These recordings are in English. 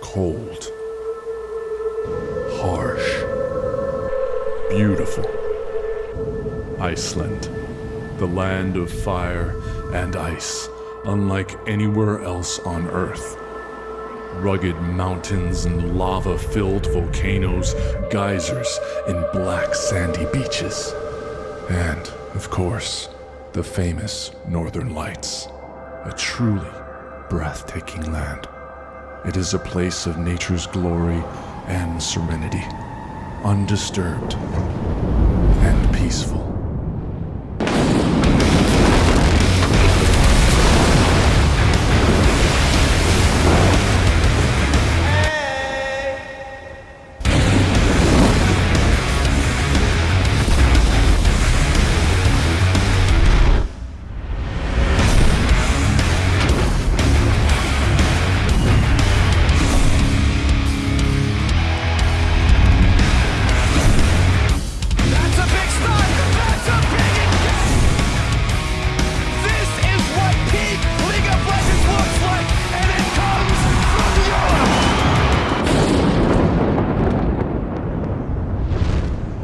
cold, harsh, beautiful. Iceland, the land of fire and ice, unlike anywhere else on Earth. Rugged mountains and lava filled volcanoes, geysers, and black sandy beaches. And, of course, the famous Northern Lights. A truly breathtaking land. It is a place of nature's glory and serenity, undisturbed and peaceful.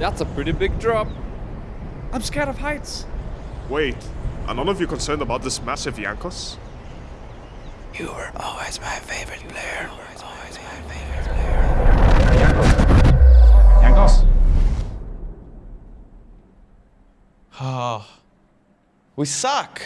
That's a pretty big drop. I'm scared of heights. Wait, are none of you concerned about this massive Jankos? You were always my favorite player. Always my favorite Jankos. Ah, we suck.